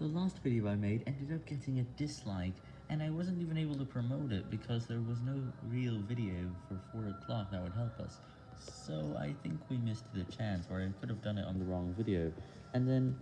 The last video I made ended up getting a dislike, and I wasn't even able to promote it because there was no real video for 4 o'clock that would help us. So I think we missed the chance, or I could have done it on the wrong video. And then